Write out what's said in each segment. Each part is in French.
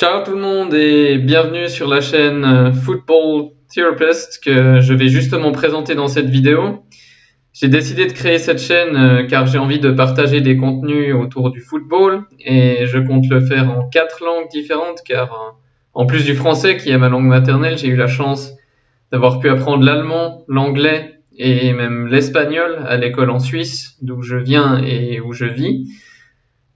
Ciao tout le monde et bienvenue sur la chaîne euh, Football Therapist que je vais justement présenter dans cette vidéo. J'ai décidé de créer cette chaîne euh, car j'ai envie de partager des contenus autour du football et je compte le faire en quatre langues différentes car euh, en plus du français qui est ma langue maternelle, j'ai eu la chance d'avoir pu apprendre l'allemand, l'anglais et même l'espagnol à l'école en Suisse d'où je viens et où je vis.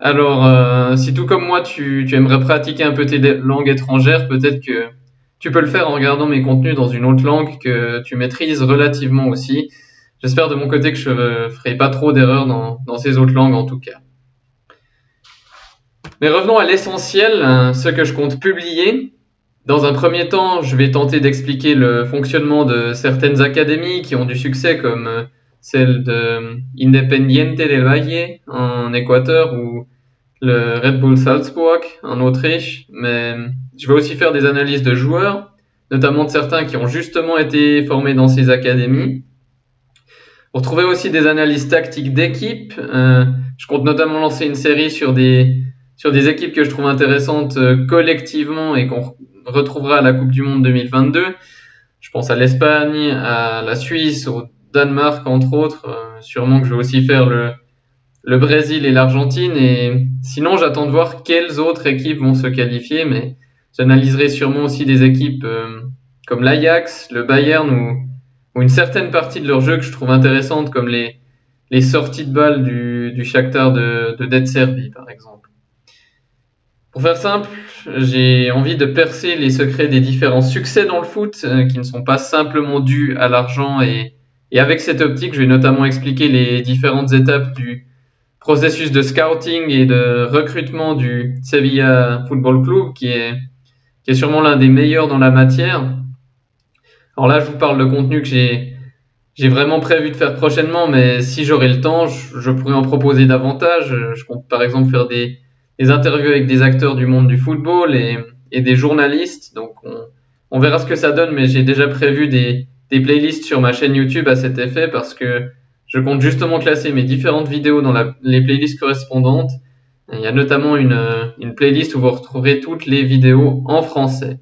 Alors, euh, si tout comme moi, tu, aimerais pratiquer un peu tes langues étrangères, peut-être que tu peux le faire en regardant mes contenus dans une autre langue que tu maîtrises relativement aussi. J'espère de mon côté que je ne ferai pas trop d'erreurs dans, ces autres langues en tout cas. Mais revenons à l'essentiel, hein, ce que je compte publier. Dans un premier temps, je vais tenter d'expliquer le fonctionnement de certaines académies qui ont du succès comme euh, celle de Independiente del Valle en Équateur ou le Red Bull Salzburg en Autriche, mais je vais aussi faire des analyses de joueurs, notamment de certains qui ont justement été formés dans ces académies. Pour trouver aussi des analyses tactiques d'équipe, euh, je compte notamment lancer une série sur des, sur des équipes que je trouve intéressantes euh, collectivement et qu'on retrouvera à la Coupe du Monde 2022. Je pense à l'Espagne, à la Suisse, au Danemark entre autres. Euh, sûrement que je vais aussi faire le, le Brésil et l'Argentine. Et sinon, j'attends de voir quelles autres équipes vont se qualifier, mais j'analyserai sûrement aussi des équipes euh, comme l'Ajax, le Bayern ou, une certaine partie de leur jeu que je trouve intéressante, comme les, les sorties de balles du, du Shakhtar de, de Dead Serbie, par exemple. Pour faire simple, j'ai envie de percer les secrets des différents succès dans le foot, euh, qui ne sont pas simplement dus à l'argent et, et avec cette optique, je vais notamment expliquer les différentes étapes du, processus de scouting et de recrutement du Sevilla Football Club qui est, qui est sûrement l'un des meilleurs dans la matière. Alors là, je vous parle de contenu que j'ai, j'ai vraiment prévu de faire prochainement, mais si j'aurais le temps, je, pourrais en proposer davantage. Je compte par exemple faire des, des, interviews avec des acteurs du monde du football et, et des journalistes. Donc on, on, verra ce que ça donne, mais j'ai déjà prévu des, des playlists sur ma chaîne YouTube à cet effet parce que je compte justement classer mes différentes vidéos dans les playlists correspondantes. Il y a notamment une, une playlist où vous retrouverez toutes les vidéos en français.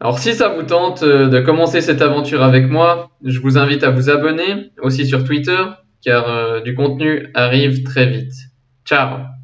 Alors si ça vous tente euh, de commencer cette aventure avec moi, je vous invite à vous abonner aussi sur Twitter car euh, du contenu arrive très vite. Ciao